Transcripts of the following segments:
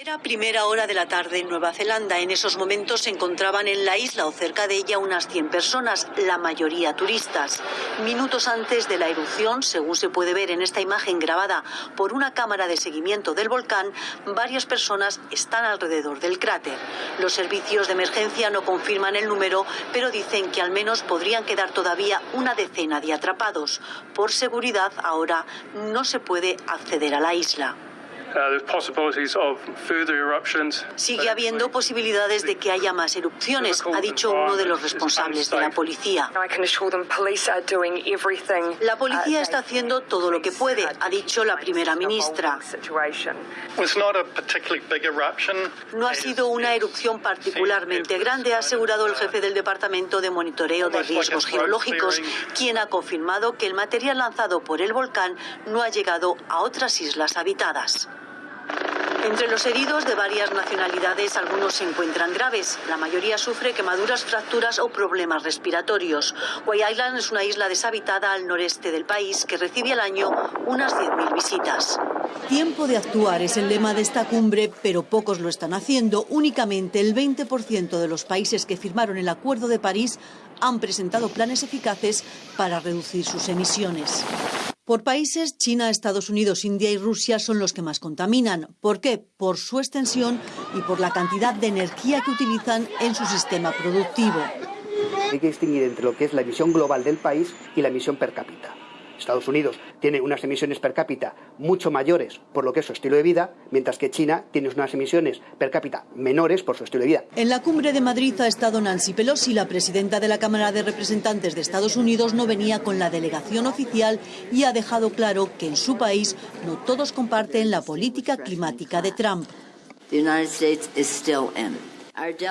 Era primera hora de la tarde en Nueva Zelanda. En esos momentos se encontraban en la isla o cerca de ella unas 100 personas, la mayoría turistas. Minutos antes de la erupción, según se puede ver en esta imagen grabada por una cámara de seguimiento del volcán, varias personas están alrededor del cráter. Los servicios de emergencia no confirman el número, pero dicen que al menos podrían quedar todavía una decena de atrapados. Por seguridad, ahora no se puede acceder a la isla. Sigue habiendo posibilidades de que haya más erupciones, ha dicho uno de los responsables de la policía. La policía está haciendo todo lo que puede, ha dicho la primera ministra. No ha sido una erupción particularmente grande, ha asegurado el jefe del Departamento de Monitoreo de Riesgos Geológicos, quien ha confirmado que el material lanzado por el volcán no ha llegado a otras islas habitadas. Entre los heridos de varias nacionalidades, algunos se encuentran graves. La mayoría sufre quemaduras, fracturas o problemas respiratorios. White Island es una isla deshabitada al noreste del país que recibe al año unas 10.000 visitas. Tiempo de actuar es el lema de esta cumbre, pero pocos lo están haciendo. Únicamente el 20% de los países que firmaron el Acuerdo de París han presentado planes eficaces para reducir sus emisiones. Por países, China, Estados Unidos, India y Rusia son los que más contaminan. ¿Por qué? Por su extensión y por la cantidad de energía que utilizan en su sistema productivo. Hay que distinguir entre lo que es la emisión global del país y la emisión per cápita. Estados Unidos tiene unas emisiones per cápita mucho mayores por lo que es su estilo de vida, mientras que China tiene unas emisiones per cápita menores por su estilo de vida. En la cumbre de Madrid ha estado Nancy Pelosi, la presidenta de la Cámara de Representantes de Estados Unidos, no venía con la delegación oficial y ha dejado claro que en su país no todos comparten la política climática de Trump.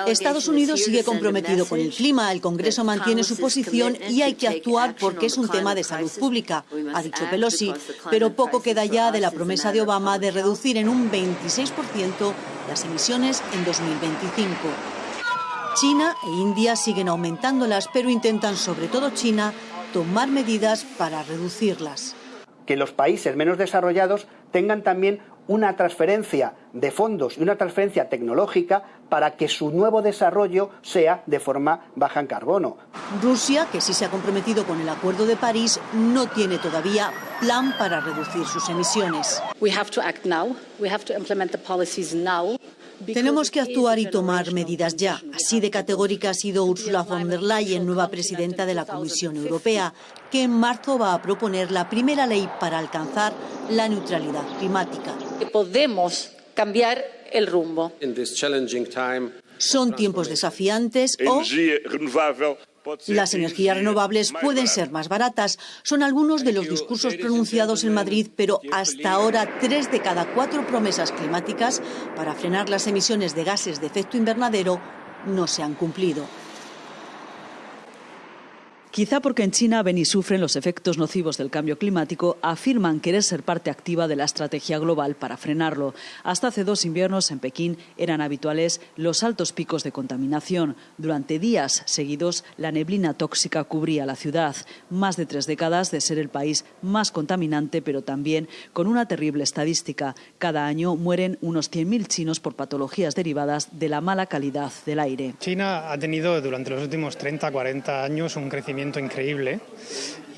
Estados Unidos sigue comprometido con el clima, el Congreso mantiene su posición y hay que actuar porque es un tema de salud pública, ha dicho Pelosi, pero poco queda ya de la promesa de Obama de reducir en un 26% las emisiones en 2025. China e India siguen aumentándolas, pero intentan, sobre todo China, tomar medidas para reducirlas. Que los países menos desarrollados tengan también una transferencia de fondos y una transferencia tecnológica para que su nuevo desarrollo sea de forma baja en carbono. Rusia, que sí se ha comprometido con el Acuerdo de París, no tiene todavía plan para reducir sus emisiones. Tenemos que actuar y tomar medidas ya. Así de categórica ha sido Ursula von der Leyen, nueva presidenta de la Comisión Europea, que en marzo va a proponer la primera ley para alcanzar la neutralidad climática. Podemos cambiar el rumbo. Son tiempos desafiantes o las energías renovables pueden ser más baratas. Son algunos de los discursos pronunciados en Madrid, pero hasta ahora tres de cada cuatro promesas climáticas para frenar las emisiones de gases de efecto invernadero no se han cumplido. Quizá porque en China ven y sufren los efectos nocivos del cambio climático, afirman querer ser parte activa de la estrategia global para frenarlo. Hasta hace dos inviernos en Pekín eran habituales los altos picos de contaminación. Durante días seguidos, la neblina tóxica cubría la ciudad. Más de tres décadas de ser el país más contaminante, pero también con una terrible estadística. Cada año mueren unos 100.000 chinos por patologías derivadas de la mala calidad del aire. China ha tenido durante los últimos 30, 40 años un crecimiento increíble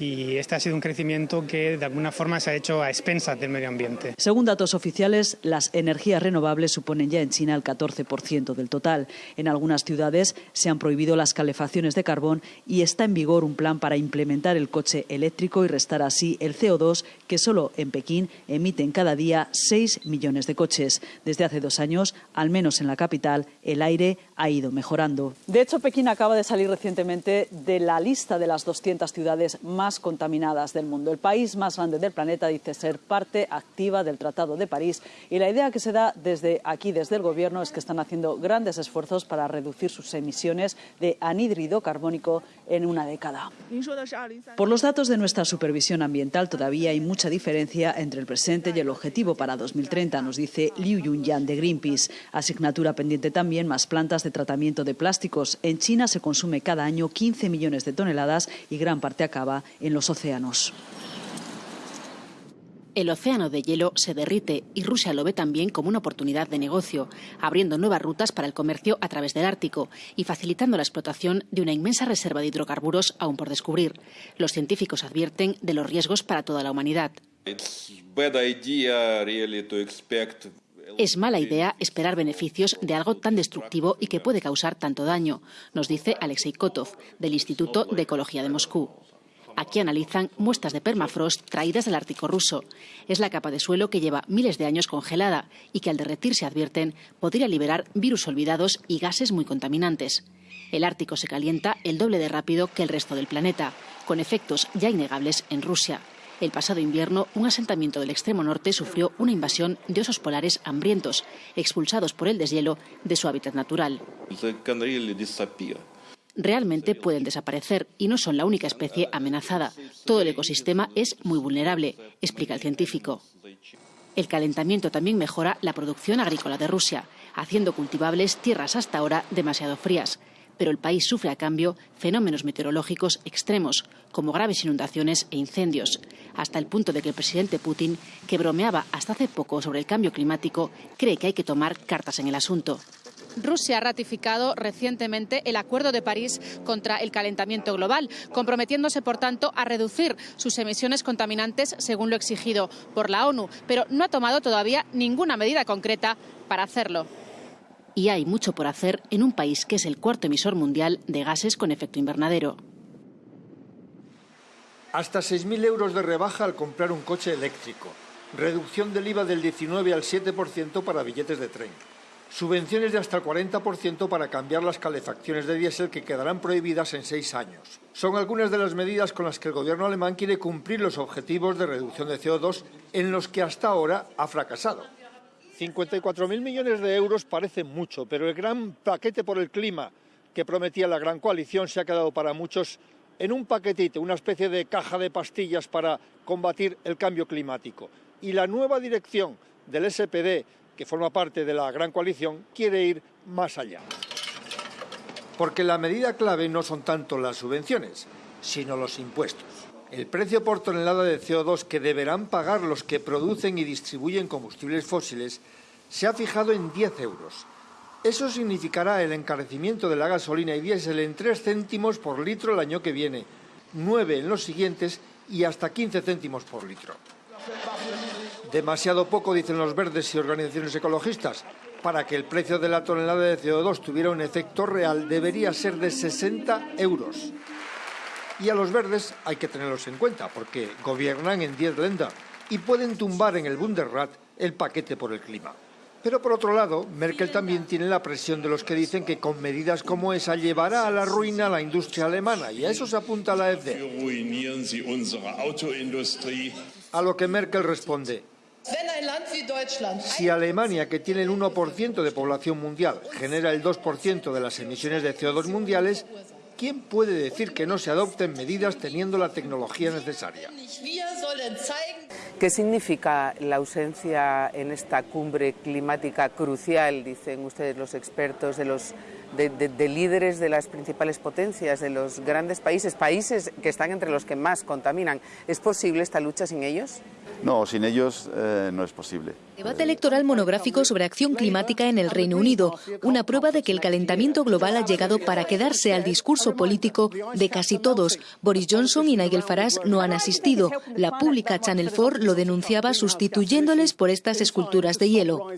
y este ha sido un crecimiento que de alguna forma se ha hecho a expensas del medio ambiente. Según datos oficiales, las energías renovables suponen ya en China el 14% del total. En algunas ciudades se han prohibido las calefacciones de carbón y está en vigor un plan para implementar el coche eléctrico y restar así el CO2 que solo en Pekín emiten cada día 6 millones de coches. Desde hace dos años, al menos en la capital, el aire ha ido mejorando. De hecho, Pekín acaba de salir recientemente de la lista de las 200 ciudades más contaminadas del mundo. El país más grande del planeta dice ser parte activa del Tratado de París y la idea que se da desde aquí, desde el Gobierno, es que están haciendo grandes esfuerzos para reducir sus emisiones de anhídrido carbónico en una década. Por los datos de nuestra supervisión ambiental, todavía hay mucha diferencia entre el presente y el objetivo para 2030, nos dice Liu Yunyan de Greenpeace. Asignatura pendiente también más plantas de tratamiento de plásticos. En China se consume cada año 15 millones de toneladas y gran parte acaba en los océanos. El océano de hielo se derrite y Rusia lo ve también como una oportunidad de negocio, abriendo nuevas rutas para el comercio a través del Ártico y facilitando la explotación de una inmensa reserva de hidrocarburos aún por descubrir. Los científicos advierten de los riesgos para toda la humanidad. Es mala idea esperar beneficios de algo tan destructivo y que puede causar tanto daño, nos dice Alexei Kotov, del Instituto de Ecología de Moscú. Aquí analizan muestras de permafrost traídas del Ártico ruso. Es la capa de suelo que lleva miles de años congelada y que al derretirse advierten podría liberar virus olvidados y gases muy contaminantes. El Ártico se calienta el doble de rápido que el resto del planeta, con efectos ya innegables en Rusia. El pasado invierno, un asentamiento del extremo norte sufrió una invasión de osos polares hambrientos, expulsados por el deshielo de su hábitat natural realmente pueden desaparecer y no son la única especie amenazada. Todo el ecosistema es muy vulnerable, explica el científico. El calentamiento también mejora la producción agrícola de Rusia, haciendo cultivables tierras hasta ahora demasiado frías. Pero el país sufre a cambio fenómenos meteorológicos extremos, como graves inundaciones e incendios, hasta el punto de que el presidente Putin, que bromeaba hasta hace poco sobre el cambio climático, cree que hay que tomar cartas en el asunto. Rusia ha ratificado recientemente el Acuerdo de París contra el calentamiento global, comprometiéndose, por tanto, a reducir sus emisiones contaminantes según lo exigido por la ONU, pero no ha tomado todavía ninguna medida concreta para hacerlo. Y hay mucho por hacer en un país que es el cuarto emisor mundial de gases con efecto invernadero. Hasta 6.000 euros de rebaja al comprar un coche eléctrico. Reducción del IVA del 19 al 7% para billetes de tren subvenciones de hasta el 40% para cambiar las calefacciones de diésel que quedarán prohibidas en seis años. Son algunas de las medidas con las que el gobierno alemán quiere cumplir los objetivos de reducción de CO2 en los que hasta ahora ha fracasado. 54.000 millones de euros parece mucho, pero el gran paquete por el clima que prometía la gran coalición se ha quedado para muchos en un paquetito, una especie de caja de pastillas para combatir el cambio climático. Y la nueva dirección del SPD que forma parte de la gran coalición, quiere ir más allá. Porque la medida clave no son tanto las subvenciones, sino los impuestos. El precio por tonelada de CO2 que deberán pagar los que producen y distribuyen combustibles fósiles se ha fijado en 10 euros. Eso significará el encarecimiento de la gasolina y diésel en 3 céntimos por litro el año que viene, 9 en los siguientes y hasta 15 céntimos por litro. Demasiado poco, dicen los verdes y organizaciones ecologistas. Para que el precio de la tonelada de CO2 tuviera un efecto real, debería ser de 60 euros. Y a los verdes hay que tenerlos en cuenta, porque gobiernan en 10 lendas y pueden tumbar en el Bundesrat el paquete por el clima. Pero por otro lado, Merkel también tiene la presión de los que dicen que con medidas como esa llevará a la ruina a la industria alemana, y a eso se apunta la AfD. A lo que Merkel responde, si Alemania, que tiene el 1% de población mundial, genera el 2% de las emisiones de CO2 mundiales, ¿quién puede decir que no se adopten medidas teniendo la tecnología necesaria? ¿Qué significa la ausencia en esta cumbre climática crucial, dicen ustedes los expertos, de los de, líderes de las principales potencias, de los grandes países, países que están entre los que más contaminan. ¿Es posible esta lucha sin ellos? No, sin ellos eh, no es posible. Debate electoral monográfico sobre acción climática en el Reino Unido, una prueba de que el calentamiento global ha llegado para quedarse al discurso político de casi todos. Boris Johnson y Nigel Farage no han asistido. La pública Channel 4 lo denunciaba sustituyéndoles por estas esculturas de hielo.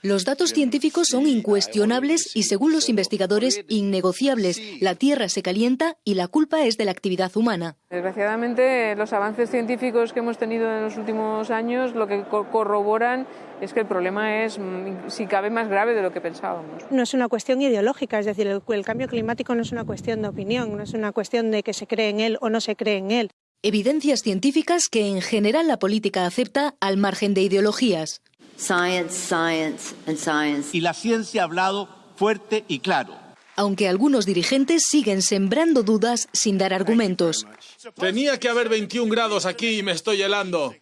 Los datos científicos son incuestionables y, según los investigadores, innegociables. La Tierra se calienta y la culpa es de la actividad humana. Desgraciadamente, los avances científicos que hemos tenido en los últimos años lo que corroboran es que el problema es, mm, si cabe, más grave de lo que pensábamos. No es una cuestión ideológica, es decir, el, cambio climático no es una cuestión de opinión, no es una cuestión de que se cree en él o no se cree en él. Evidencias científicas que en general la política acepta al margen de ideologías. Science, science and science. Y la ciencia ha hablado fuerte y claro. Aunque algunos dirigentes siguen sembrando dudas sin dar argumentos. Tenía que haber 21 grados aquí y me estoy helando.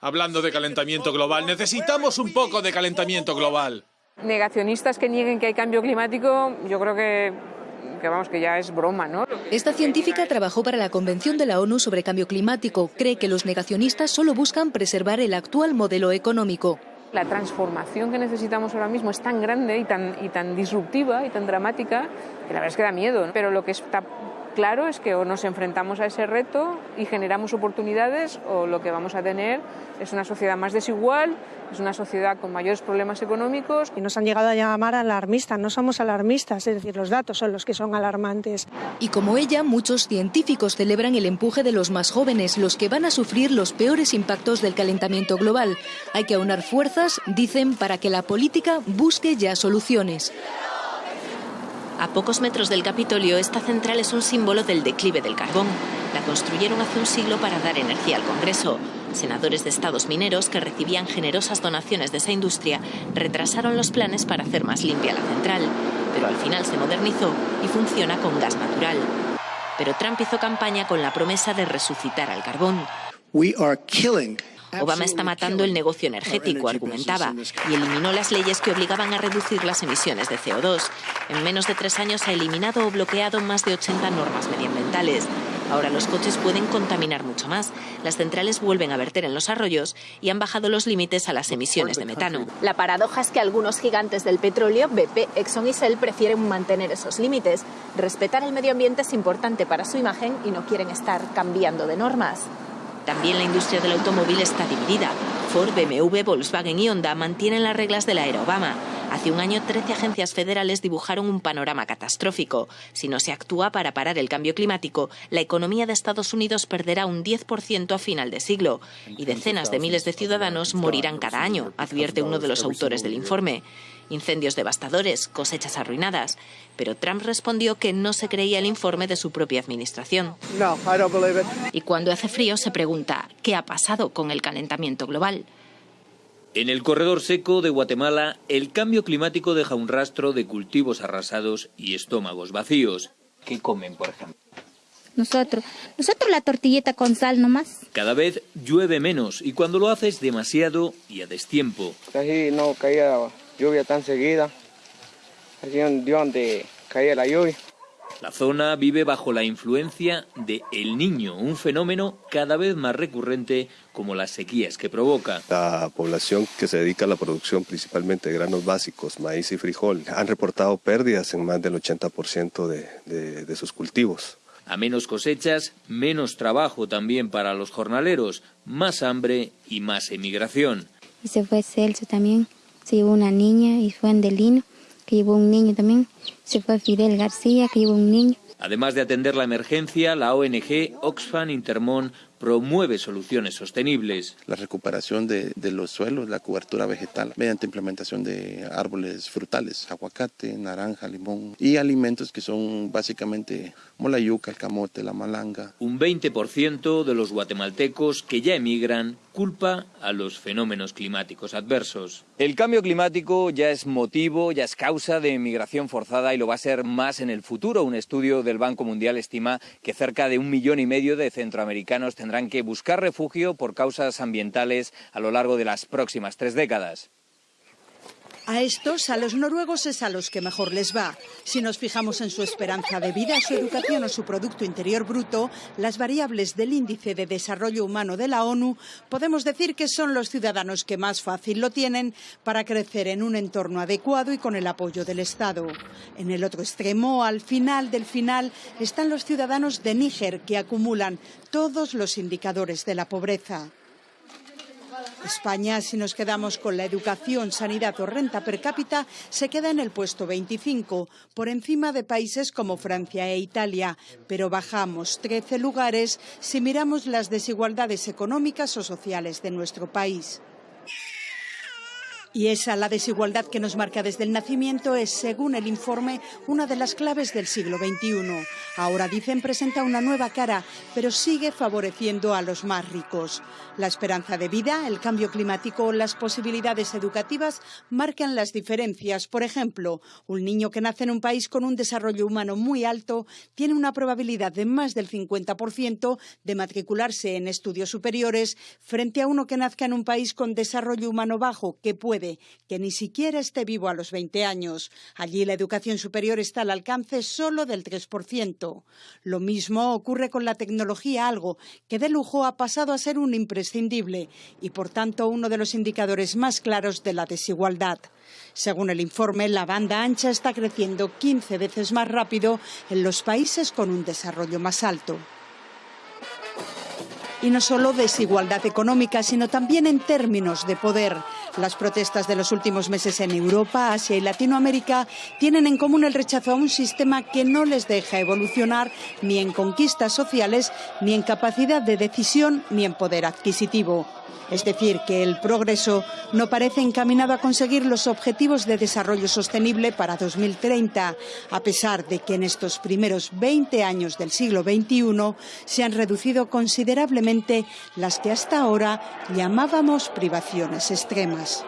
Hablando de calentamiento global, necesitamos un poco de calentamiento global. Negacionistas que nieguen que hay cambio climático, yo creo que, que vamos, que ya es broma, ¿no? Esta científica trabajó para la Convención de la ONU sobre Cambio Climático. Cree que los negacionistas solo buscan preservar el actual modelo económico. La transformación que necesitamos ahora mismo es tan grande y tan, y tan disruptiva y tan dramática que la verdad es que da miedo. Pero lo que está claro es que o nos enfrentamos a ese reto y generamos oportunidades o lo que vamos a tener es una sociedad más desigual, es una sociedad con mayores problemas económicos. Y nos han llegado a llamar alarmistas, no somos alarmistas, es decir, los datos son los que son alarmantes. Y como ella, muchos científicos celebran el empuje de los más jóvenes, los que van a sufrir los peores impactos del calentamiento global. Hay que aunar fuerzas, dicen, para que la política busque ya soluciones. A pocos metros del Capitolio, esta central es un símbolo del declive del carbón. La construyeron hace un siglo para dar energía al Congreso. Senadores de estados mineros que recibían generosas donaciones de esa industria retrasaron los planes para hacer más limpia la central, pero al final se modernizó y funciona con gas natural. Pero Trump hizo campaña con la promesa de resucitar al carbón. Obama está matando el negocio energético, argumentaba, y eliminó las leyes que obligaban a reducir las emisiones de CO2. En menos de tres años ha eliminado o bloqueado más de 80 normas medioambientales. Ahora los coches pueden contaminar mucho más. Las centrales vuelven a verter en los arroyos y han bajado los límites a las emisiones de metano. La paradoja es que algunos gigantes del petróleo, BP, Exxon y Shell, prefieren mantener esos límites. Respetar el medio ambiente es importante para su imagen y no quieren estar cambiando de normas. También la industria del automóvil está dividida. Ford, BMW, Volkswagen y Honda mantienen las reglas de la era Obama. Hace un año, 13 agencias federales dibujaron un panorama catastrófico. Si no se actúa para parar el cambio climático, la economía de Estados Unidos perderá un 10% a final de siglo y decenas de miles de ciudadanos morirán cada año, advierte uno de los autores del informe incendios devastadores, cosechas arruinadas. Pero Trump respondió que no se creía el informe de su propia administración. Y cuando hace frío se pregunta, ¿qué ha pasado con el calentamiento global? En el corredor seco de Guatemala, el cambio climático deja un rastro de cultivos arrasados y estómagos vacíos. ¿Qué comen, por ejemplo? Nosotros, nosotros la tortilleta con sal nomás. Cada vez llueve menos y cuando lo haces demasiado y a destiempo. Casi no caía lluvia tan seguida, allí donde caía la lluvia. La zona vive bajo la influencia de El Niño, un fenómeno cada vez más recurrente como las sequías que provoca. La población que se dedica a la producción principalmente de granos básicos, maíz y frijol, han reportado pérdidas en más del 80% de, de sus cultivos. A menos cosechas, menos trabajo también para los jornaleros, más hambre y más emigración. Y se fue Celso también se llevó una niña y fue Andelino, que llevó un niño también, se fue Fidel García, que llevó un niño. Además de atender la emergencia, la ONG Oxfam Intermón promueve soluciones sostenibles. La recuperación de, los suelos, la cobertura vegetal, mediante implementación de árboles frutales, aguacate, naranja, limón y alimentos que son básicamente como la yuca, el camote, la malanga. Un 20% de los guatemaltecos que ya emigran culpa a los fenómenos climáticos adversos. El cambio climático ya es motivo, ya es causa de emigración forzada y lo va a ser más en el futuro. Un estudio del Banco Mundial estima que cerca de un millón y medio de centroamericanos tendrán que buscar refugio por causas ambientales a lo largo de las próximas tres décadas. A estos, a los noruegos, es a los que mejor les va. Si nos fijamos en su esperanza de vida, su educación o su Producto Interior Bruto, las variables del Índice de Desarrollo Humano de la ONU, podemos decir que son los ciudadanos que más fácil lo tienen para crecer en un entorno adecuado y con el apoyo del Estado. En el otro extremo, al final del final, están los ciudadanos de Níger, que acumulan todos los indicadores de la pobreza. España, si nos quedamos con la educación, sanidad o renta per cápita, se queda en el puesto 25, por encima de países como Francia e Italia, pero bajamos 13 lugares si miramos las desigualdades económicas o sociales de nuestro país. Y esa, la desigualdad que nos marca desde el nacimiento, es, según el informe, una de las claves del siglo XXI. Ahora, dicen, presenta una nueva cara, pero sigue favoreciendo a los más ricos. La esperanza de vida, el cambio climático o las posibilidades educativas marcan las diferencias. Por ejemplo, un niño que nace en un país con un desarrollo humano muy alto tiene una probabilidad de más del 50% de matricularse en estudios superiores frente a uno que nazca en un país con desarrollo humano bajo, que puede que ni siquiera esté vivo a los 20 años. Allí la educación superior está al alcance solo del 3%. Lo mismo ocurre con la tecnología, algo que de lujo ha pasado a ser un imprescindible y, por tanto, uno de los indicadores más claros de la desigualdad. Según el informe, la banda ancha está creciendo 15 veces más rápido en los países con un desarrollo más alto. Y no solo desigualdad económica, sino también en términos de poder. Las protestas de los últimos meses en Europa, Asia y Latinoamérica tienen en común el rechazo a un sistema que no les deja evolucionar ni en conquistas sociales, ni en capacidad de decisión, ni en poder adquisitivo. Es decir, que el progreso no parece encaminado a conseguir los objetivos de desarrollo sostenible para 2030, a pesar de que en estos primeros 20 años del siglo XXI se han reducido considerablemente las que hasta ahora llamábamos privaciones extremas.